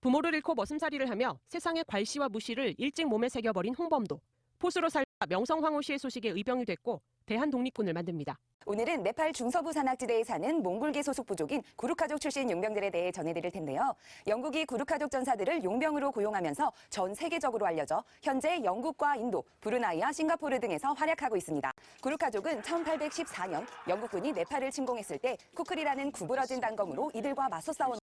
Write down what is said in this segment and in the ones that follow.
부모를 잃고 머슴살이를 하며 세상의 괄시와 무시를 일찍 몸에 새겨버린 홍범도. 포수로 살다 명성황후 씨의 소식에 의병이 됐고 대한 독립군을 만듭니다. 오늘은 네팔 중서부 산악지대에 사는 몽골계 소속 부족인 구루카족 출신 용병들에 대해 전해드릴 텐데요. 영국이 구루카족 전사들을 용병으로 고용하면서 전 세계적으로 알려져 현재 영국과 인도, 브루나이와 싱가포르 등에서 활약하고 있습니다. 구루카족은 1814년 영국군이 네팔을 침공했을 때 쿠클이라는 구부러진 단검으로 이들과 맞서 싸운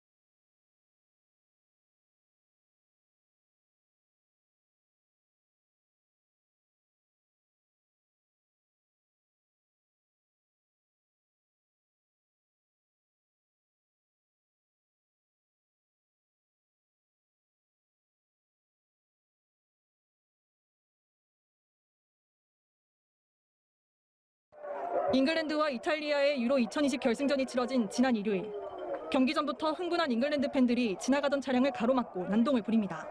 잉글랜드와 이탈리아의 유로 2020 결승전이 치러진 지난 일요일 경기 전부터 흥분한 잉글랜드 팬들이 지나가던 차량을 가로막고 난동을 부립니다.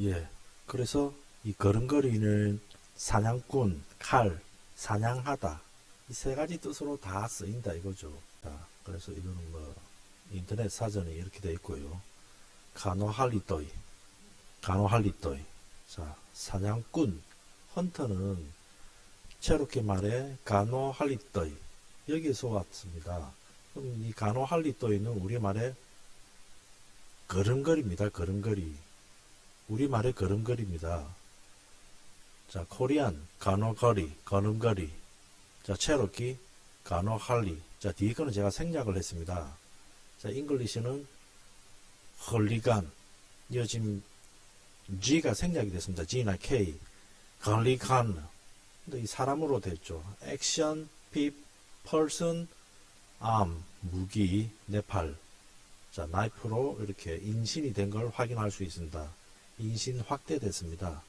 예. 그래서 이 걸음걸이는 사냥꾼, 칼, 사냥하다. 이 세 가지 뜻으로 다 쓰인다 이거죠. 자, 그래서 이거는 뭐 인터넷 사전에 이렇게 되어 있고요. 간호할리또이, 간호할리또이. 자, 사냥꾼, 헌터는 체로키 말에 간호할리또이 여기서 왔습니다. 그럼 이 간호할리또이는 우리말에 걸음걸이입니다. 걸음걸이. 우리말의 걸음걸이입니다. 자, 코리안, 간호거리, 걸음걸이. 자, 체로키, 간호할리. 자, 뒤에 거는 제가 생략을 했습니다. 자, 잉글리시는 헐리간. 지금 G가 생략이 됐습니다. G나 K. 걸리간. 근데 이 사람으로 됐죠. 액션, 핍, 펄슨, 암, 무기, 네팔. 자, 나이프로 이렇게 인신이 된 걸 확인할 수 있습니다. 인신 확대됐습니다.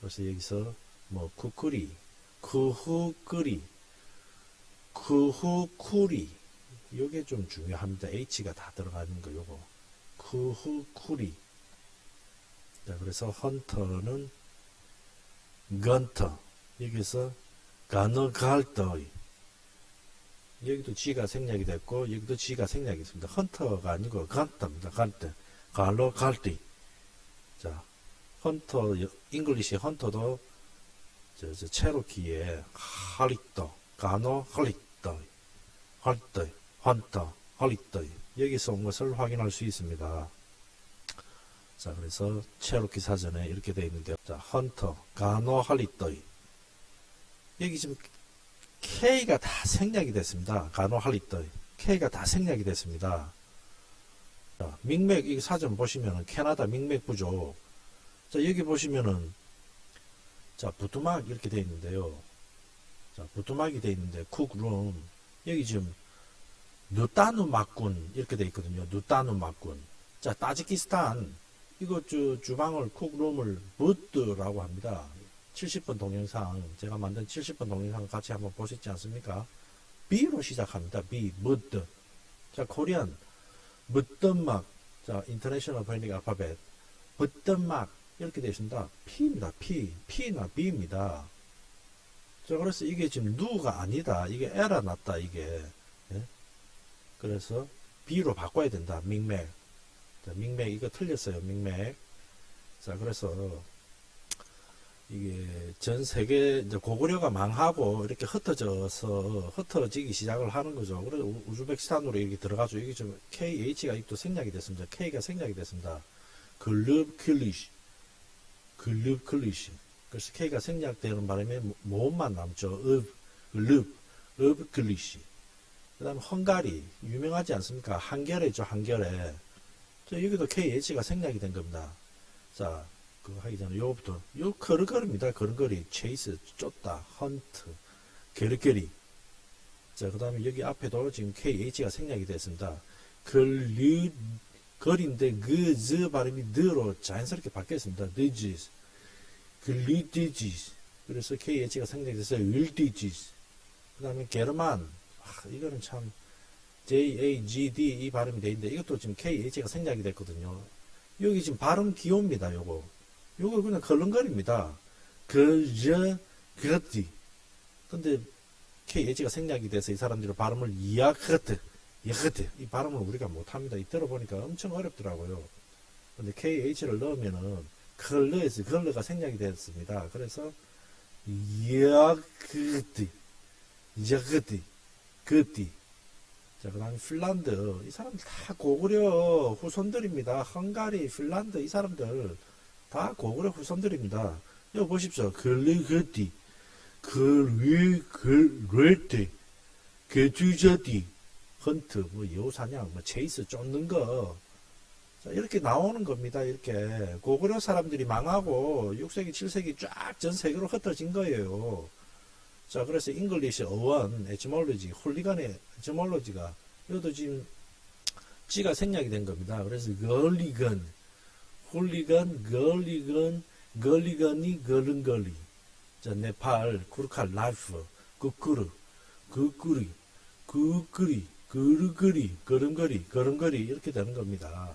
그래서 여기서 뭐 쿠쿠리, 쿠후끄리, 쿠후쿠리 요게 좀 중요합니다. H가 다 들어가는 거 요거 쿠후쿠리 자 그래서 헌터는 건터 여기서 가너갈더이 여기도 G가 생략이 됐고 여기도 G가 생략이 있습니다. 헌터가 아니고 간터입니다. 간터 갈로 갈띠 자, 헌터, 잉글리시 헌터도 저, 저 체로키의 할리떠, 가노 할리떠, 할떠, 헌터, 할리떠 여기서 온 것을 확인할 수 있습니다. 자, 그래서 체로키 사전에 이렇게 되어 있는데요. 자, 헌터, 가노 할리떠 여기 지금 K가 다 생략이 됐습니다. 가노 할리떠 K가 다 생략이 됐습니다. 자, 민맥 이 사전 보시면은 캐나다 민맥 부족. 자, 여기 보시면은 자, 부뚜막 이렇게 되어 있는데요. 자, 부뚜막이 되어 있는데 쿡룸 여기 지금 누따누 막군 이렇게 되어 있거든요. 누따누 막군. 자, 따지키스탄 이거 주, 주방을 쿡룸을 부드라고 합니다. 70번 동영상 제가 만든 70번 동영상 같이 한번 보셨지 않습니까? B로 시작합니다. B, 무드. 자, 코리안 무덤막 자 인터내셔널 포니닉 알파벳 무덤막 이렇게 되어 있습니다. P입니다. P. P나 B입니다. 자 그래서 이게 지금 누가 아니다. 이게 에라 났다. 이게 예? 그래서 B로 바꿔야 된다. 밍맥 자, 밍맥 이거 틀렸어요. 밍맥 자 그래서 이게 전 세계 이제 고구려가 망하고 이렇게 흩어져서 흩어지기 시작을 하는 거죠. 그래서 우- 우즈베키스탄으로 이렇게 들어가죠. 이게 좀 KH가 또 생략이 됐습니다. K가 생략이 됐습니다. 글룹 클리시, 글룹 클리시. 그래서 K가 생략되는 바람에 모- 모음만 남죠. 읍, 글룹, 읍 클리시. 그 다음에 헝가리, 유명하지 않습니까? 한겨레. 자, 여기도 KH가 생략이 된 겁니다. 자, 그거 하기 전에 요거부터 요 걸음걸이입니다. 걸음걸이 체이스 쫓다 헌트 게르게리 자 그 다음에 여기 앞에도 지금 KH가 생략이 됐습니다. 걸리 거리인데 그 즈 발음이 느로 자연스럽게 바뀌었습니다. 느지스 글리디지스 그래서 KH가 생략이 됐어요. 윌디지스 그 다음에 게르만 아, 이거는 참 JAGD 이 발음이 돼 있는데 이것도 지금 KH가 생략이 됐거든요. 여기 지금 발음 기호입니다. 요거 요거 그냥 걸렁거립니다. 그저 그렇디. 근데 KH가 생략이 돼서 이 사람들이 발음을 이야크트, 이야크트 이 발음을 우리가 못합니다. 이 들어보니까 엄청 어렵더라고요. 근데 KH를 넣으면은 컬러에서 컬러가 생략이 됐습니다. 그래서 이야크트, 이야크트, 그띠. 자, 그 다음에 핀란드. 이 사람들 다 고구려 후손들입니다. 헝가리, 핀란드, 이 사람들 다 고구려 후손들입니다. 여기 보십시오. 글리그띠, 글리그레티, 게주저디, hunt, 뭐 여우사냥, 뭐 chase 쫓는 거. 자, 이렇게 나오는 겁니다. 이렇게. 고구려 사람들이 망하고 6세기, 7세기 쫙 전 세계로 흩어진 거예요. 자, 그래서 잉글리시 어원, 에티몰로지, 홀리간의 에티몰로지가 이것도 지금 지가 생략이 된 겁니다. 그래서 걸리건, 홀리건, 걸리건, 걸리건이 걸은걸리. 자, 네팔, 쿠르칼, 라이프, 꾸꾸르, 꾸꾸리, 꾸꾸리, 그르그리, 걸음걸이, 걸음걸이 이렇게 되는 겁니다.